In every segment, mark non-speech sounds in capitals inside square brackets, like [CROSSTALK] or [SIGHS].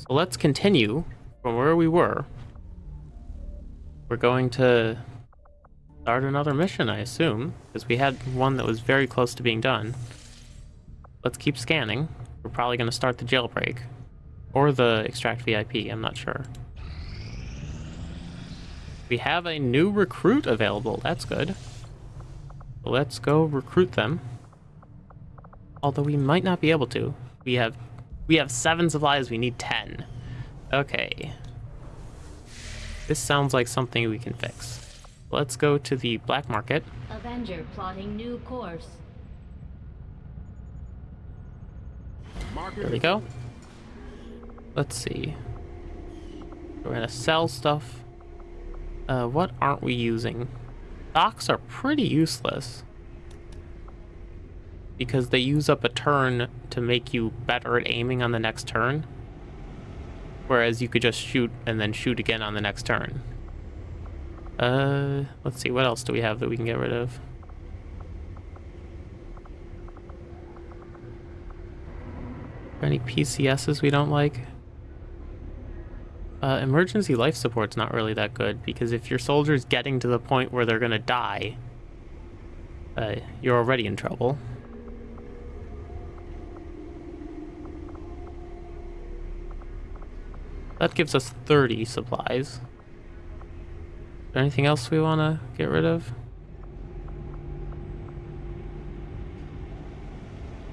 So let's continue from where we were. We're going to start another mission, I assume, because we had one that was very close to being done. Let's keep scanning. We're probably going to start the jailbreak. Or the extract VIP, I'm not sure. We have a new recruit available, that's good. Let's go recruit them. Although we might not be able to. We have we have seven supplies, we need ten. Okay. This sounds like something we can fix. Let's go to the black market. Avenger plotting new course. There we go. Let's see. We're gonna sell stuff. Uh, what aren't we using? Stocks are pretty useless. Because they use up a turn to make you better at aiming on the next turn. Whereas you could just shoot and then shoot again on the next turn. Uh, let's see, what else do we have that we can get rid of? Any PCSs we don't like? Uh, emergency life support's not really that good, because if your soldier's getting to the point where they're gonna die, uh, you're already in trouble. That gives us 30 supplies. anything else we want to get rid of?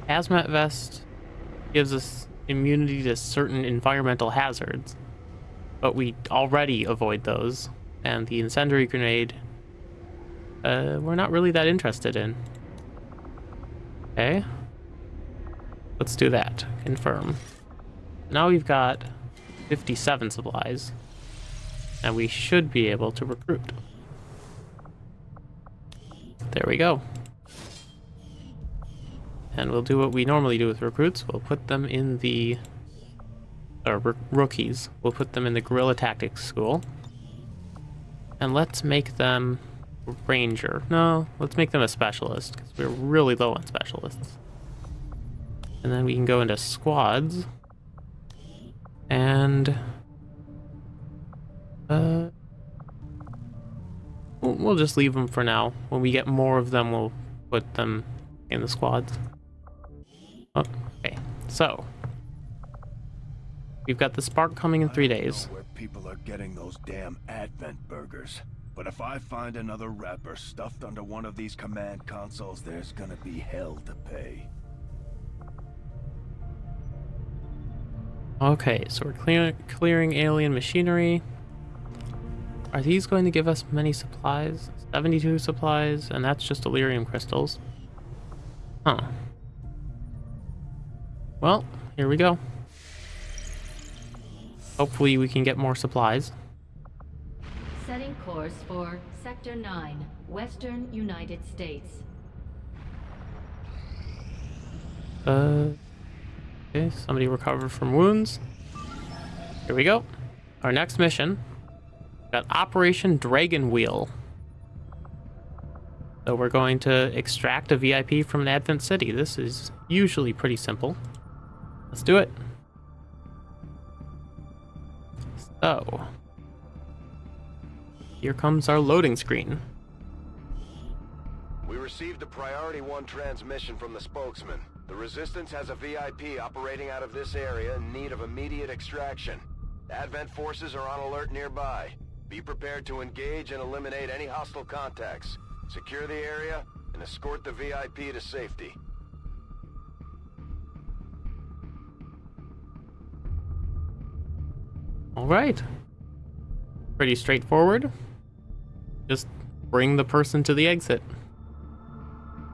Hazmat vest gives us immunity to certain environmental hazards, but we already avoid those. And the incendiary grenade, uh, we're not really that interested in. Okay. Let's do that. Confirm. Now we've got 57 supplies. And we should be able to recruit. There we go. And we'll do what we normally do with recruits. We'll put them in the... Uh, or rookies. We'll put them in the Guerrilla Tactics School. And let's make them ranger. No, let's make them a specialist, because we're really low on specialists. And then we can go into squads. And... Uh... We'll just leave them for now. When we get more of them, we'll put them in the squads. Okay, so... We've got the spark coming in three days. where people are getting those damn Advent burgers. But if I find another wrapper stuffed under one of these command consoles, there's gonna be hell to pay. Okay, so we're clear clearing alien machinery. Are these going to give us many supplies? 72 supplies, and that's just Elerium crystals. Huh. Well, here we go. Hopefully we can get more supplies. Setting course for Sector 9, Western United States. Uh... Okay, somebody recovered from wounds. Here we go. Our next mission. Got Operation Dragon Wheel. So we're going to extract a VIP from an Advent City. This is usually pretty simple. Let's do it. So. Here comes our loading screen. We received a Priority 1 transmission from the spokesman. The Resistance has a VIP operating out of this area in need of immediate extraction. Advent forces are on alert nearby. Be prepared to engage and eliminate any hostile contacts. Secure the area and escort the VIP to safety. All right. Pretty straightforward. Just bring the person to the exit.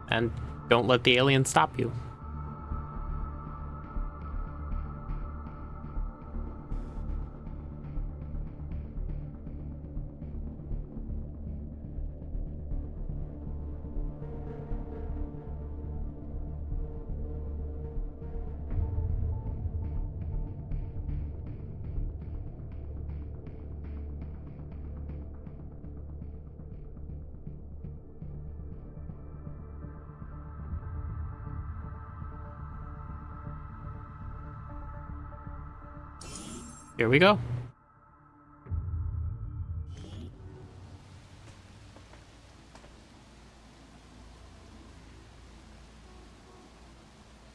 And don't let the alien stop you. Here we go.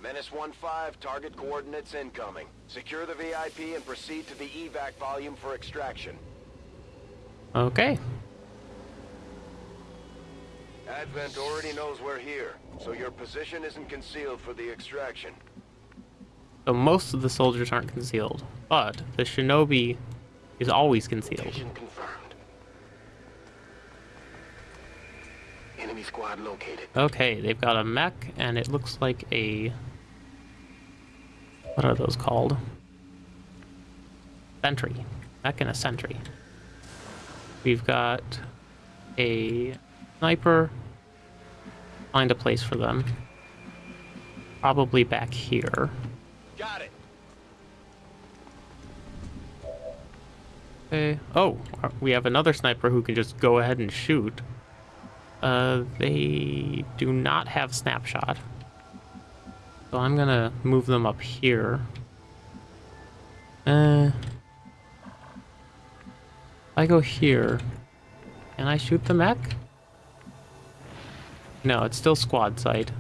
Menace 1-5, target coordinates incoming. Secure the VIP and proceed to the evac volume for extraction. Okay. Advent already knows we're here, so your position isn't concealed for the extraction. So most of the soldiers aren't concealed, but the shinobi is always concealed. Location confirmed. Enemy squad located. Okay, they've got a mech, and it looks like a... What are those called? Sentry. Mech and a sentry. We've got a sniper. Find a place for them. Probably back here. Got it. Okay. Oh, uh, we have another sniper who can just go ahead and shoot. Uh, they do not have snapshot. So I'm gonna move them up here. Uh, if I go here, can I shoot the mech? No, it's still squad sight.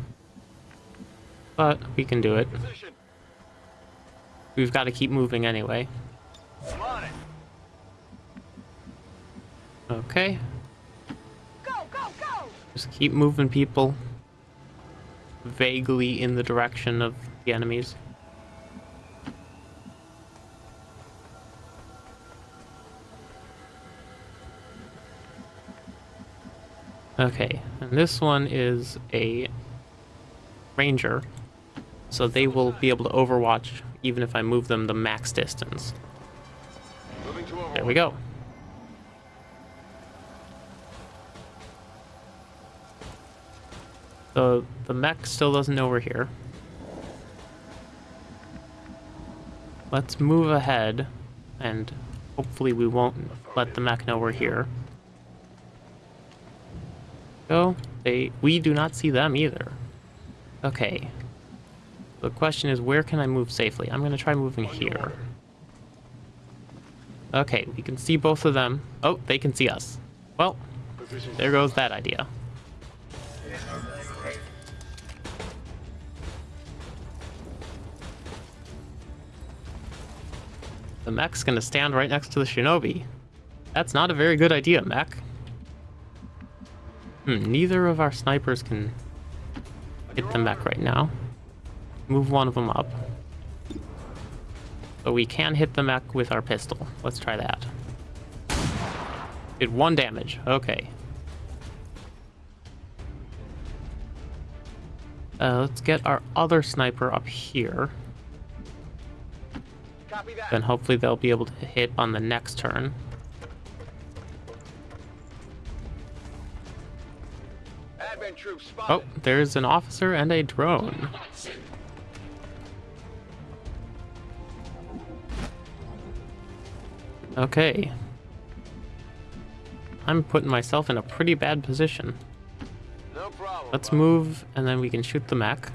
But we can do it. Position. We've got to keep moving anyway. I'm on it. Okay. Go, go, go! Just keep moving people vaguely in the direction of the enemies. Okay, and this one is a ranger, so they will be able to overwatch even if I move them the max distance. There we go. So the mech still doesn't know we're here. Let's move ahead and hopefully we won't let the mech know we're here. Go. They we do not see them either. Okay. The question is where can I move safely? I'm gonna try moving here. Okay, we can see both of them. Oh, they can see us. Well, there goes that idea. The mech's gonna stand right next to the shinobi. That's not a very good idea, mech. Hmm, neither of our snipers can hit the mech right now. Move one of them up. But we can hit the mech with our pistol. Let's try that. Did one damage. Okay. Uh, let's get our other sniper up here. Copy that. Then hopefully they'll be able to hit on the next turn. Advent troops Oh, there's an officer and a drone. Okay. I'm putting myself in a pretty bad position. No problem. Let's move, and then we can shoot the mech.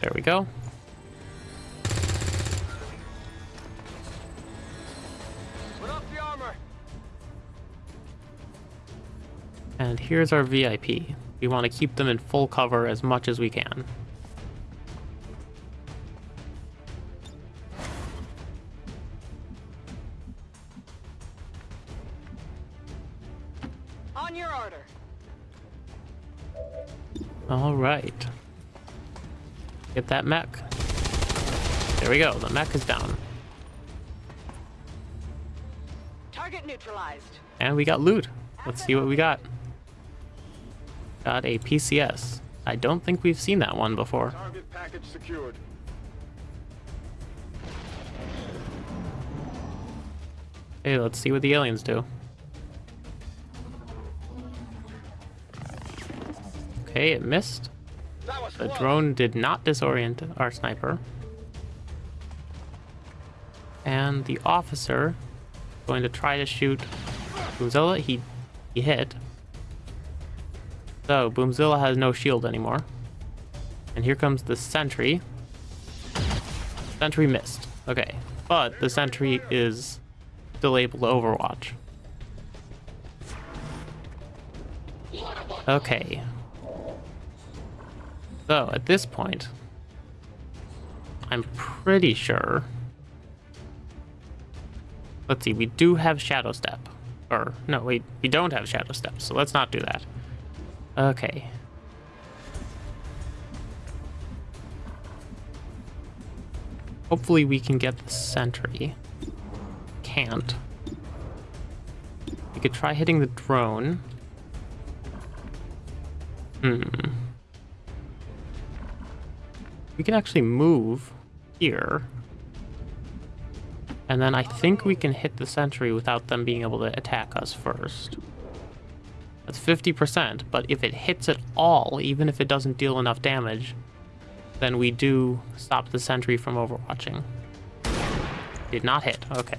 There we go. Put up the armor. And here's our VIP. We want to keep them in full cover as much as we can. That mech. There we go. The mech is down. Target neutralized. And we got loot. Let's see what we got. Got a PCS. I don't think we've seen that one before. Target package secured. Hey, let's see what the aliens do. Okay, it missed. The drone did not disorient our sniper. And the officer going to try to shoot Boomzilla. He he hit. So Boomzilla has no shield anymore. And here comes the sentry. Sentry missed. Okay. but the sentry is still able to overwatch. Okay. So, at this point, I'm pretty sure... Let's see, we do have Shadow Step. Or, no, we, we don't have Shadow Step, so let's not do that. Okay. Hopefully we can get the sentry. Can't. We could try hitting the drone. Hmm. We can actually move here. And then I think we can hit the sentry without them being able to attack us first. That's 50%, but if it hits at all, even if it doesn't deal enough damage, then we do stop the sentry from overwatching. Did not hit, okay.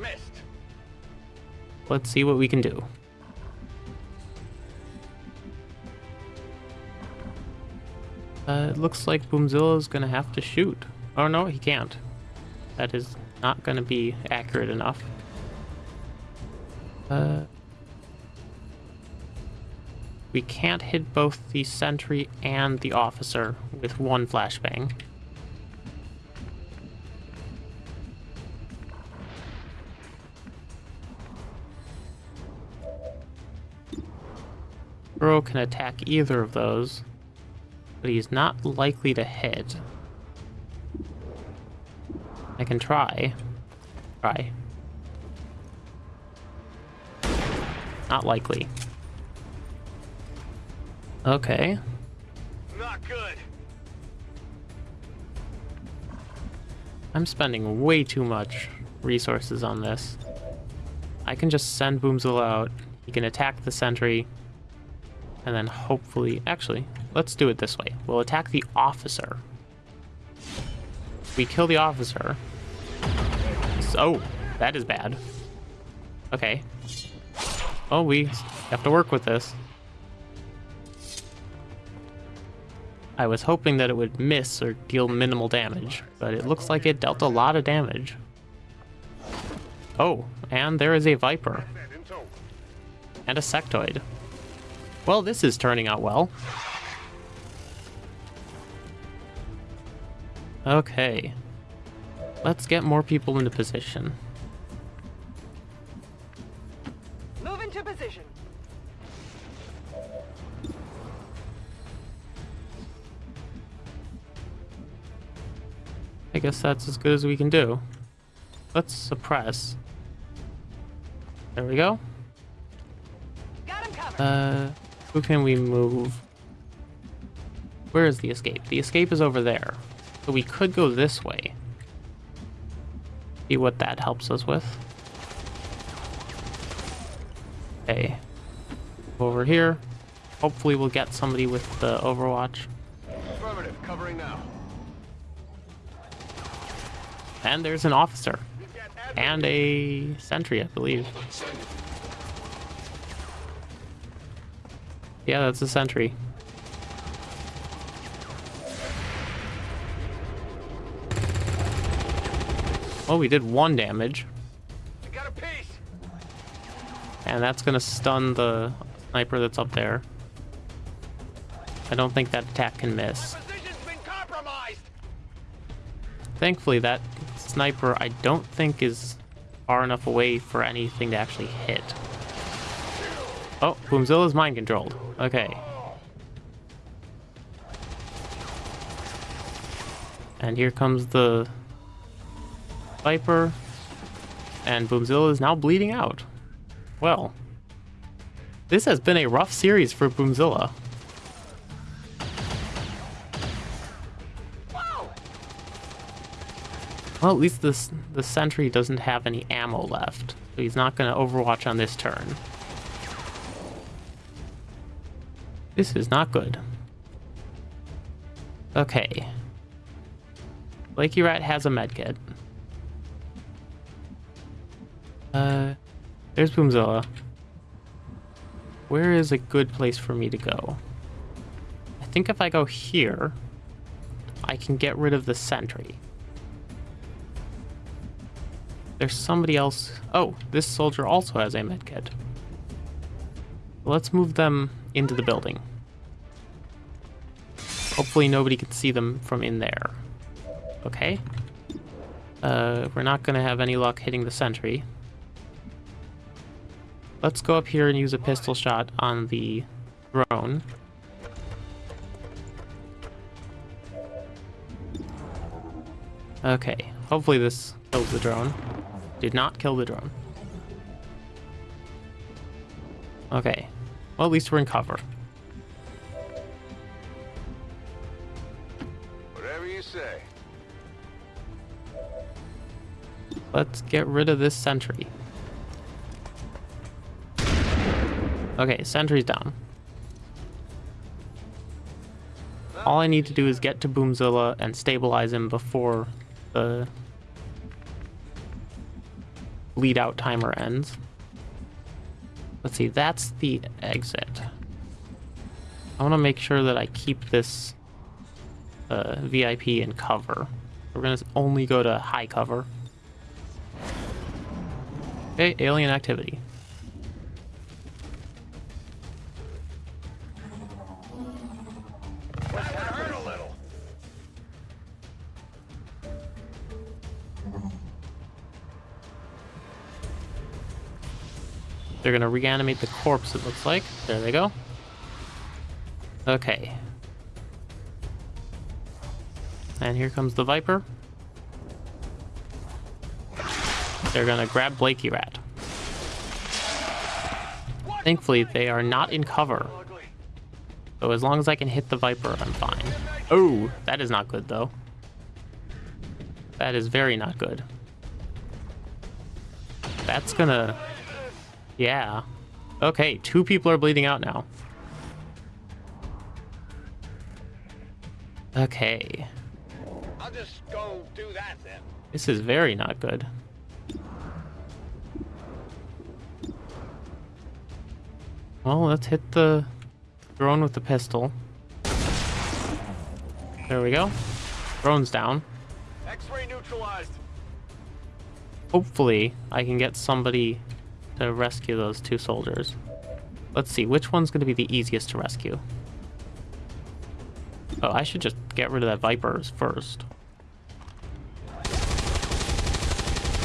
Missed. Let's see what we can do. Uh, it looks like Boomzilla's gonna have to shoot. Oh no, he can't. That is not gonna be accurate enough. Uh, we can't hit both the sentry and the officer with one flashbang. Bro can attack either of those, but he's not likely to hit. I can try. Try. Not likely. Okay. Not good. I'm spending way too much resources on this. I can just send Boomzilla out. He can attack the sentry. And then hopefully... Actually, let's do it this way. We'll attack the officer. We kill the officer. So, that is bad. Okay. Oh, we have to work with this. I was hoping that it would miss or deal minimal damage, but it looks like it dealt a lot of damage. Oh, and there is a Viper. And a Sectoid. Well, this is turning out well. Okay. Let's get more people into position. Move into position. I guess that's as good as we can do. Let's suppress. There we go. Got him covered. Uh, who can we move? Where is the escape? The escape is over there. So we could go this way. See what that helps us with. Okay. Over here. Hopefully we'll get somebody with the Overwatch. Affirmative. Covering now. And there's an officer. And a sentry, I believe. Yeah, that's a sentry. Oh, we did one damage. I got a piece. And that's gonna stun the sniper that's up there. I don't think that attack can miss. Been compromised. Thankfully, that sniper I don't think is far enough away for anything to actually hit. Oh, Boomzilla's mind controlled. Okay. And here comes the Viper. And Boomzilla is now bleeding out. Well, this has been a rough series for Boomzilla. Well, at least this the sentry doesn't have any ammo left, so he's not going to overwatch on this turn. This is not good. Okay. Flaky Rat has a medkit. Uh, there's Boomzilla. Where is a good place for me to go? I think if I go here, I can get rid of the sentry. There's somebody else. Oh, this soldier also has a medkit. Let's move them into the building. Hopefully nobody can see them from in there. Okay. Uh, we're not going to have any luck hitting the sentry. Let's go up here and use a pistol shot on the drone. Okay, hopefully this kills the drone. Did not kill the drone. Okay, well at least we're in cover. Whatever you say. Let's get rid of this sentry. Okay, sentry's down. All I need to do is get to Boomzilla and stabilize him before the bleed out timer ends. Let's see, that's the exit. I want to make sure that I keep this uh, VIP in cover. We're going to only go to high cover. Okay, alien activity. They're gonna reanimate the corpse, it looks like. There they go. Okay. And here comes the Viper. They're gonna grab Blakey Rat. Thankfully, they are not in cover. So as long as I can hit the Viper, I'm fine. Oh, that is not good, though. That is very not good. That's gonna... Yeah. Okay, two people are bleeding out now. Okay. I'll just go do that then. This is very not good. Well, let's hit the drone with the pistol. There we go. Drone's down. X-ray neutralized. Hopefully, I can get somebody to rescue those two soldiers. Let's see, which one's going to be the easiest to rescue? Oh, I should just get rid of that Vipers first.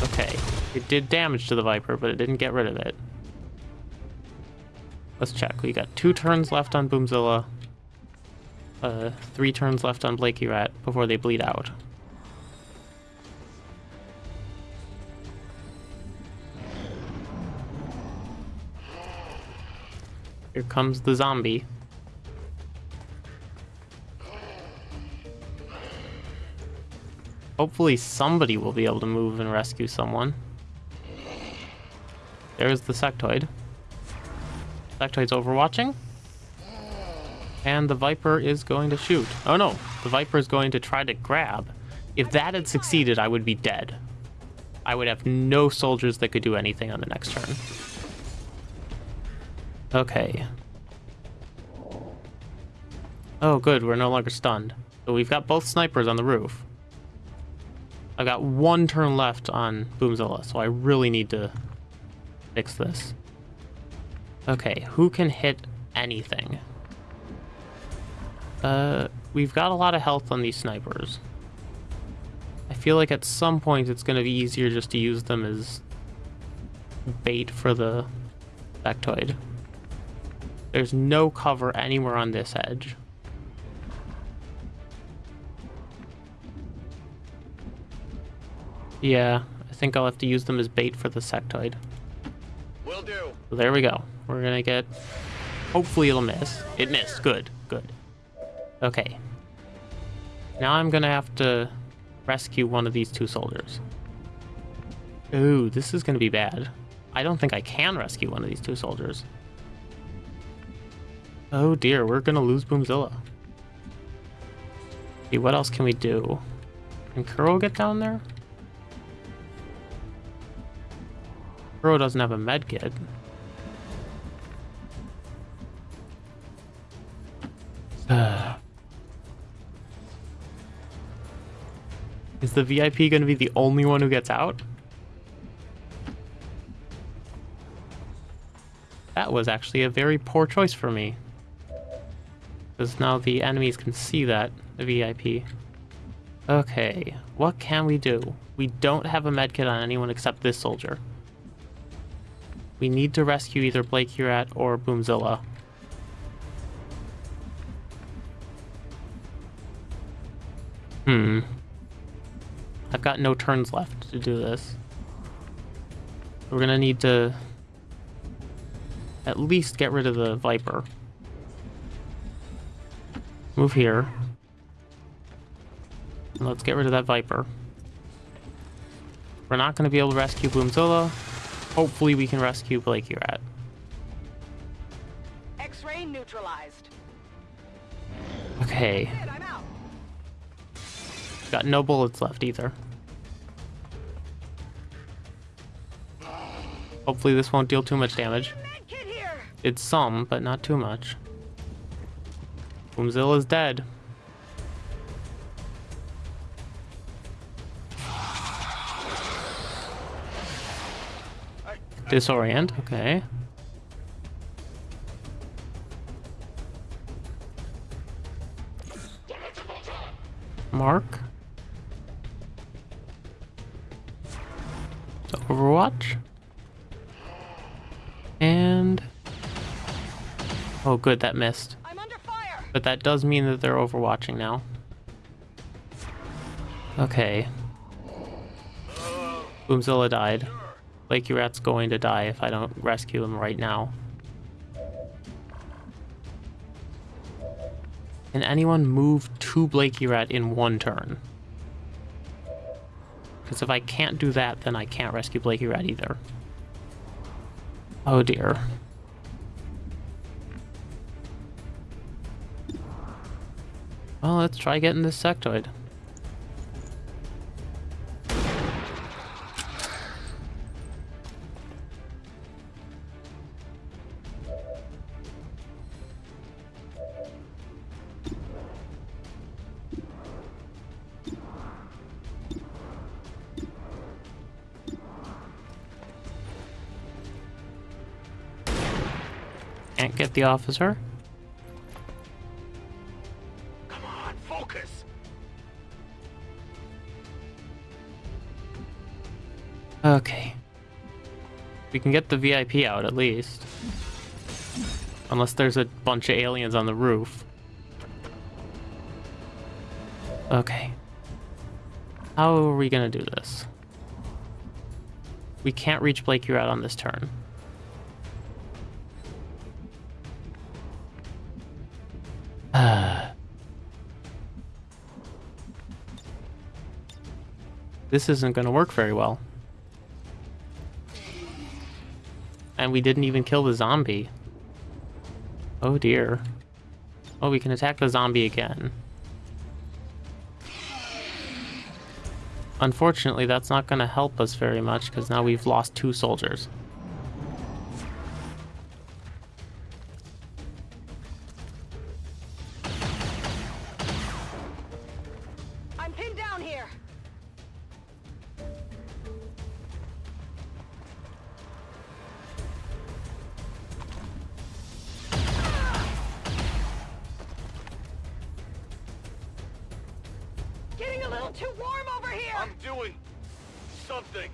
Okay, it did damage to the Viper, but it didn't get rid of it. Let's check. We got two turns left on Boomzilla. Uh, three turns left on Blakey Rat before they bleed out. Here comes the zombie. Hopefully somebody will be able to move and rescue someone. There's the sectoid. Sectoid's overwatching. And the Viper is going to shoot. Oh no, the Viper is going to try to grab. If that had succeeded, I would be dead. I would have no soldiers that could do anything on the next turn. Okay. Oh, good. We're no longer stunned. So we've got both snipers on the roof. I've got one turn left on Boomzilla, so I really need to fix this. Okay, who can hit anything? Uh, we've got a lot of health on these snipers. I feel like at some point it's going to be easier just to use them as bait for the sectoid. There's no cover anywhere on this edge. Yeah, I think I'll have to use them as bait for the sectoid. Will do. So there we go. We're gonna get... Hopefully it'll miss. It missed. Good, good. Okay. Now I'm gonna have to rescue one of these two soldiers. Ooh, this is gonna be bad. I don't think I can rescue one of these two soldiers. Oh dear, we're gonna lose Boomzilla. See, what else can we do? Can Kuro get down there? Kuro doesn't have a med kit. [SIGHS] Is the VIP to be the only one who gets out? That was actually a very poor choice for me. Because now the enemies can see that, the VIP. Okay, what can we do? We don't have a medkit on anyone except this soldier. We need to rescue either Blakey Rat or Boomzilla. Hmm. I've got no turns left to do this. We're gonna need to at least get rid of the Viper. Move here. Let's get rid of that Viper. We're not going to be able to rescue Boomzilla. Hopefully we can rescue Blakey Rat. X-ray neutralized. Okay. Good, I'm out. Got no bullets left either. Hopefully this won't deal too much damage. It's some, but not too much. Boomzilla's dead. Disorient, okay. Mark. Overwatch. And... Oh good, that missed. But that does mean that they're overwatching now. Okay. Boomzilla died. Blakey Rat's going to die if I don't rescue him right now. Can anyone move to Blakey Rat in one turn? Because if I can't do that, then I can't rescue Blakey Rat either. Oh dear. Well, let's try getting this sectoid. Can't get the officer. We can get the VIP out at least. Unless there's a bunch of aliens on the roof. Okay. How are we gonna do this? We can't reach Blake you out on this turn. [SIGHS] this isn't gonna work very well. And we didn't even kill the zombie. Oh dear. Oh, we can attack the zombie again. Unfortunately, that's not going to help us very much because now we've lost two soldiers. A little too warm over here. I'm doing something.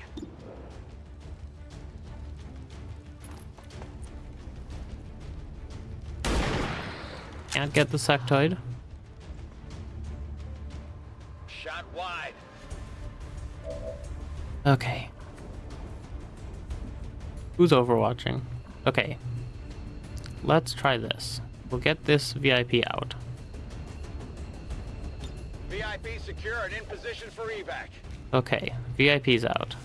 Can't get the sectoid. Shot wide. Okay. Who's overwatching? Okay. Let's try this. We'll get this VIP out. VIP secure and in position for evac. Okay, VIP's out.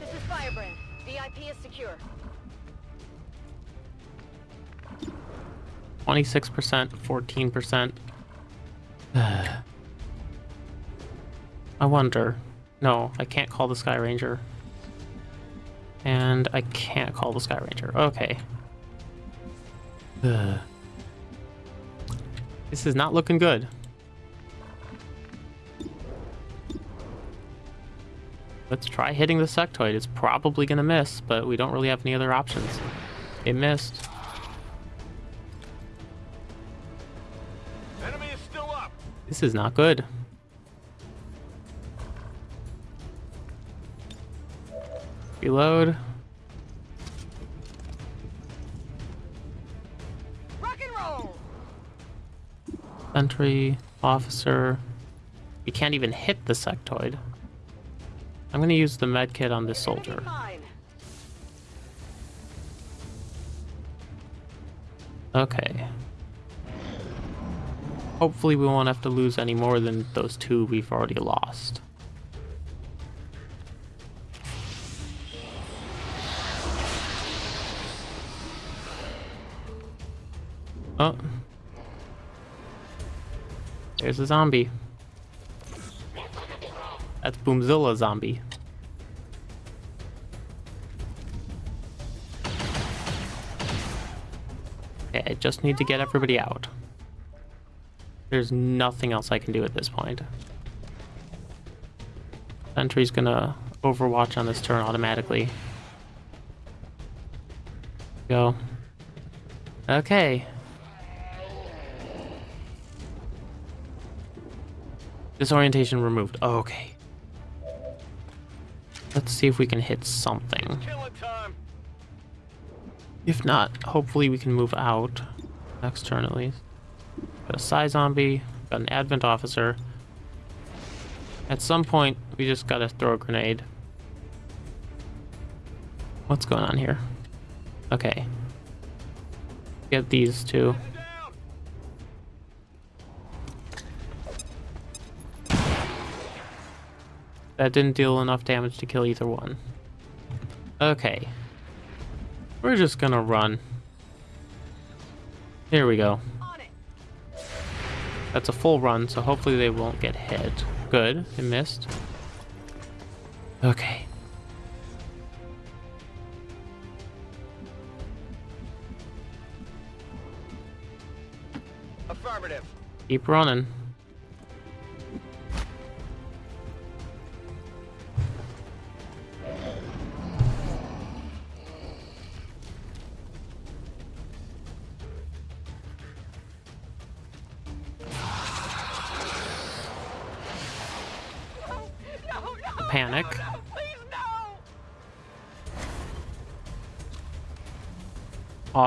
This is Firebrand. VIP is secure. 26%, 14%. [SIGHS] I wonder. No, I can't call the Skyranger. And I can't call the Skyranger. Okay. Ugh. [SIGHS] This is not looking good. Let's try hitting the sectoid. It's probably gonna miss, but we don't really have any other options. It missed. Enemy is still up. This is not good. Reload. Rock and roll! Sentry, officer. We can't even hit the sectoid. I'm gonna use the medkit on this soldier. Okay. Hopefully we won't have to lose any more than those two we've already lost. Oh. There's a zombie. That's Boomzilla zombie. Okay, I just need to get everybody out. There's nothing else I can do at this point. Sentry's gonna overwatch on this turn automatically. Go. Okay. Disorientation removed. Okay. Let's see if we can hit something. If not, hopefully we can move out next turn at least. Got a Psi Zombie, got an Advent Officer. At some point, we just gotta throw a grenade. What's going on here? Okay. Get these two. That didn't deal enough damage to kill either one. Okay. We're just gonna run. Here we go. That's a full run, so hopefully they won't get hit. Good, it missed. Okay. Affirmative. Keep running.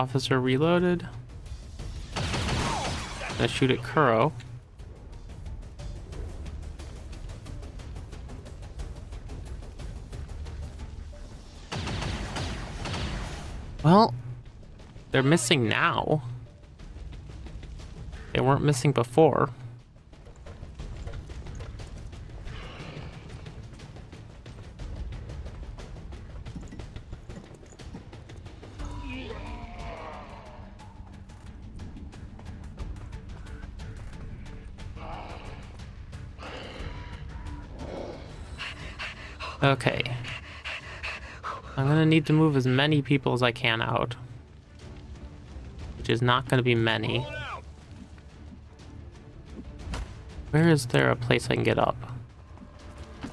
Officer reloaded. Gonna shoot at Kuro. Well, they're missing now. They weren't missing before. Okay. I'm gonna need to move as many people as I can out. Which is not gonna be many. Where is there a place I can get up?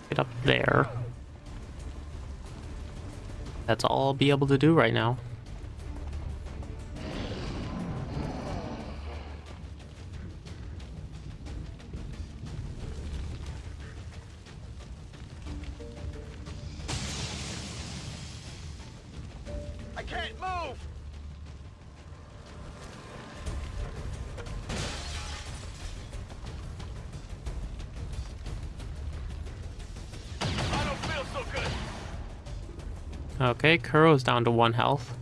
Get up there. That's all I'll be able to do right now. Okay, Kuro's down to one health.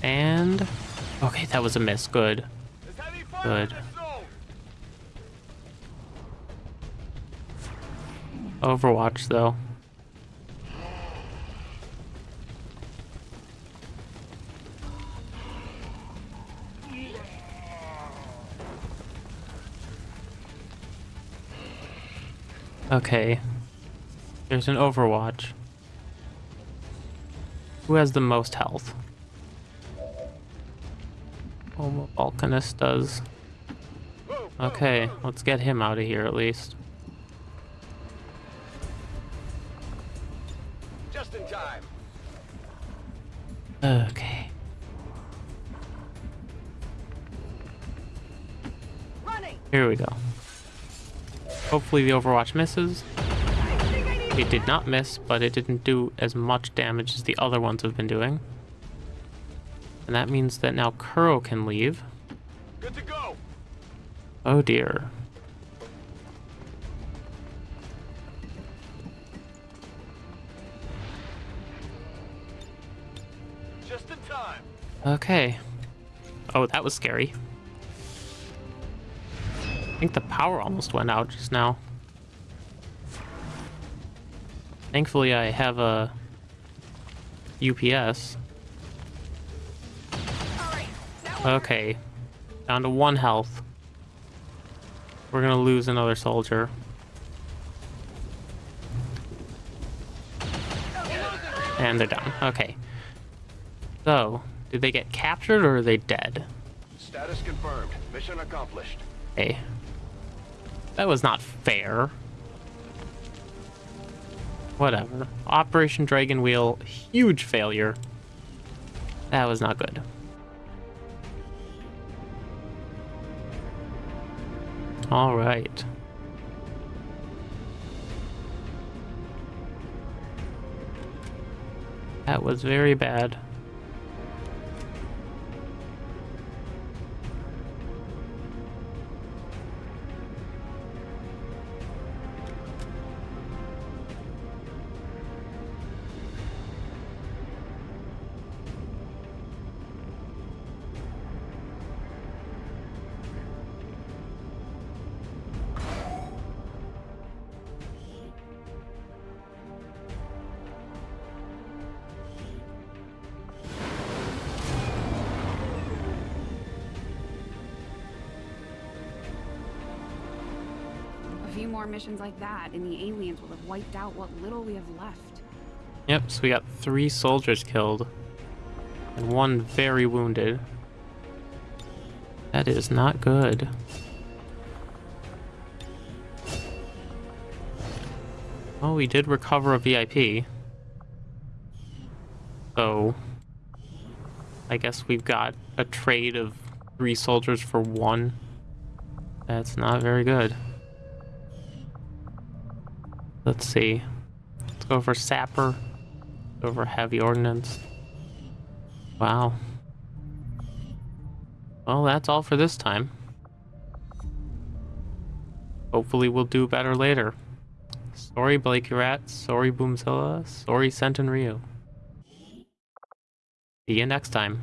And... Okay, that was a miss. Good. Good. Overwatch, though. Okay. There's an Overwatch. Who has the most health? Oh, Volcanist does. Okay, let's get him out of here at least. Just in time. Okay. Running. Here we go. Hopefully the Overwatch misses. I think I need It did not miss, but it didn't do as much damage as the other ones have been doing. And that means that now Kuro can leave. Good to go. Oh dear. Just in time. Okay. Oh, that was scary. I think the power almost went out just now. Thankfully, I have a UPS. All right. Now we're- Okay. Down to one health. We're gonna lose another soldier. And they're down. Okay. So, did they get captured or are they dead? Status confirmed. Mission accomplished. Hey. That was not fair. Whatever. Operation Dragon Wheel, huge failure. That was not good. All right. That was very bad. Few more missions like that, and the aliens will have wiped out what little we have left. Yep, so we got three soldiers killed and one very wounded. That is not good. Oh, we did recover a VIP. So, I guess we've got a trade of three soldiers for one. That's not very good. Let's see. Let's go for Sapper. Go for Heavy Ordnance. Wow. Well, that's all for this time. Hopefully we'll do better later. Sorry, Blakey Rat. Sorry, Boomzilla. Sorry, Ryu. See you next time.